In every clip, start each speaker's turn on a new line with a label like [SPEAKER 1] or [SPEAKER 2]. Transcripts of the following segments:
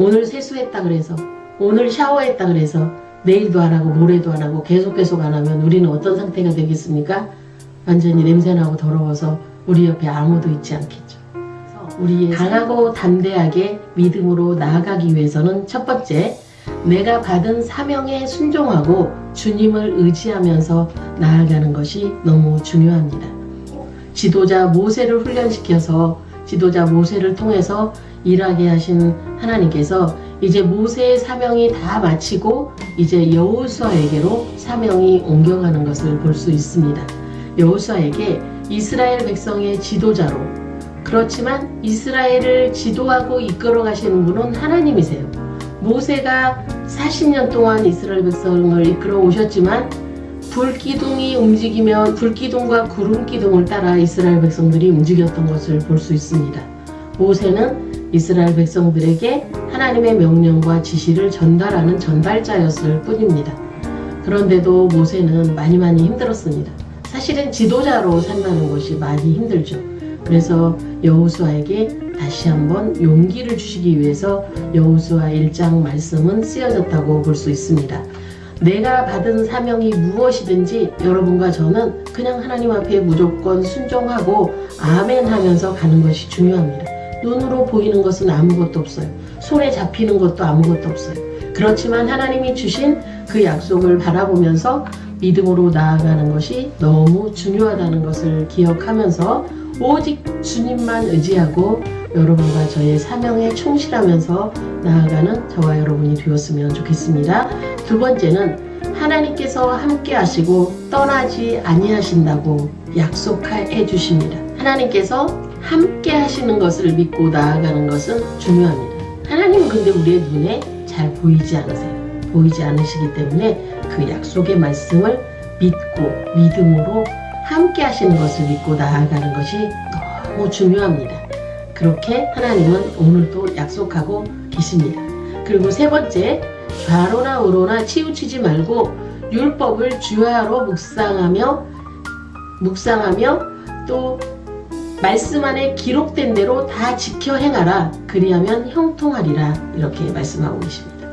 [SPEAKER 1] 오늘 세수했다 그래서 오늘 샤워했다 그래서 내일도 안 하고 모레도 안 하고 계속 계속 안 하면 우리는 어떤 상태가 되겠습니까? 완전히 냄새나고 더러워서 우리 옆에 아무도 있지 않겠죠. 우리의 강하고 담대하게 믿음으로 나아가기 위해서는 첫 번째, 내가 받은 사명에 순종하고 주님을 의지하면서 나아가는 것이 너무 중요합니다. 지도자 모세를 훈련시켜서 지도자 모세를 통해서 일하게 하신 하나님께서 이제 모세의 사명이 다 마치고 이제 여호수아에게로 사명이 옮겨가는 것을 볼 수 있습니다. 여호수아에게 이스라엘 백성의 지도자로 그렇지만 이스라엘을 지도하고 이끌어 가시는 분은 하나님이세요. 모세가 40년 동안 이스라엘 백성을 이끌어 오셨지만 불기둥이 움직이면 불기둥과 구름기둥을 따라 이스라엘 백성들이 움직였던 것을 볼 수 있습니다. 모세는 이스라엘 백성들에게 하나님의 명령과 지시를 전달하는 전달자였을 뿐입니다. 그런데도 모세는 많이 많이 힘들었습니다. 사실은 지도자로 산다는 것이 많이 힘들죠. 그래서 여호수아에게 다시 한번 용기를 주시기 위해서 여호수아 1장 말씀은 쓰여졌다고 볼 수 있습니다. 내가 받은 사명이 무엇이든지 여러분과 저는 그냥 하나님 앞에 무조건 순종하고 아멘 하면서 가는 것이 중요합니다. 눈으로 보이는 것은 아무것도 없어요. 손에 잡히는 것도 아무것도 없어요. 그렇지만 하나님이 주신 그 약속을 바라보면서 믿음으로 나아가는 것이 너무 중요하다는 것을 기억하면서 오직 주님만 의지하고 여러분과 저의 사명에 충실하면서 나아가는 저와 여러분이 되었으면 좋겠습니다. 두 번째는 하나님께서 함께 하시고 떠나지 아니하신다고 약속해 주십니다. 하나님께서 함께 하시는 것을 믿고 나아가는 것은 중요합니다. 하나님은 근데 우리의 눈에 잘 보이지 않으세요. 보이지 않으시기 때문에 그 약속의 말씀을 믿고 믿음으로 함께 하시는 것을 믿고 나아가는 것이 너무 중요합니다. 그렇게 하나님은 오늘도 약속하고 계십니다. 그리고 세 번째, 좌로나 우로나 치우치지 말고 율법을 주야로 묵상하며 묵상하며 또 말씀 안에 기록된 대로 다 지켜 행하라 그리하면 형통하리라 이렇게 말씀하고 계십니다.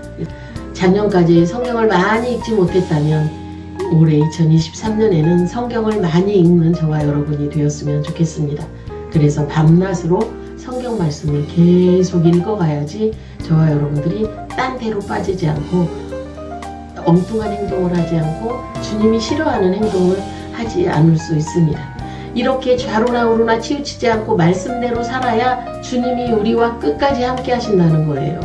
[SPEAKER 1] 작년까지 성경을 많이 읽지 못했다면 올해 2023년에는 성경을 많이 읽는 저와 여러분이 되었으면 좋겠습니다. 그래서 밤낮으로 성경 말씀을 계속 읽어가야지 저와 여러분들이 딴 데로 빠지지 않고 엉뚱한 행동을 하지 않고 주님이 싫어하는 행동을 하지 않을 수 있습니다. 이렇게 좌로나 우로나 치우치지 않고 말씀대로 살아야 주님이 우리와 끝까지 함께 하신다는 거예요.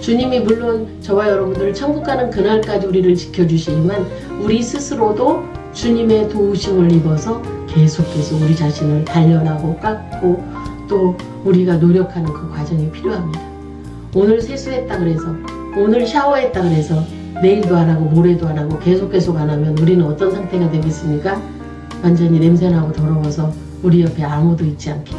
[SPEAKER 1] 주님이 물론 저와 여러분들을 천국 가는 그날까지 우리를 지켜주시지만 우리 스스로도 주님의 도우심을 입어서 계속해서 우리 자신을 단련하고 깎고 또 우리가 노력하는 그 과정이 필요합니다. 오늘 세수했다 그래서 오늘 샤워했다 그래서 내일도 안 하고 모레도 안 하고 계속 계속 안 하면 우리는 어떤 상태가 되겠습니까? 완전히 냄새나고 더러워서 우리 옆에 아무도 있지 않겠죠.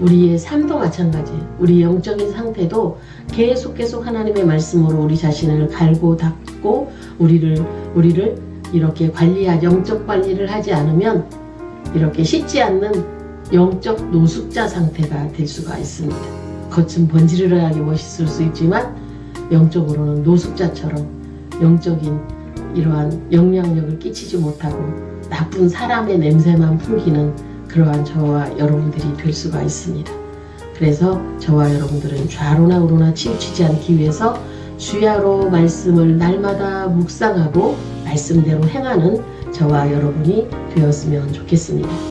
[SPEAKER 1] 우리의 삶도 마찬가지예요. 우리 영적인 상태도 계속 계속 하나님의 말씀으로 우리 자신을 갈고 닦고 우리를 우리를 이렇게 관리하 영적 관리를 하지 않으면 이렇게 씻지 않는 영적 노숙자 상태가 될 수가 있습니다. 겉은 번지르르하게 멋있을 수 있지만 영적으로는 노숙자처럼 영적인 이러한 영향력을 끼치지 못하고 나쁜 사람의 냄새만 풍기는 그러한 저와 여러분들이 될 수가 있습니다. 그래서 저와 여러분들은 좌로나 우로나 치우치지 않기 위해서 주야로 말씀을 날마다 묵상하고 말씀대로 행하는 저와 여러분이 되었으면 좋겠습니다.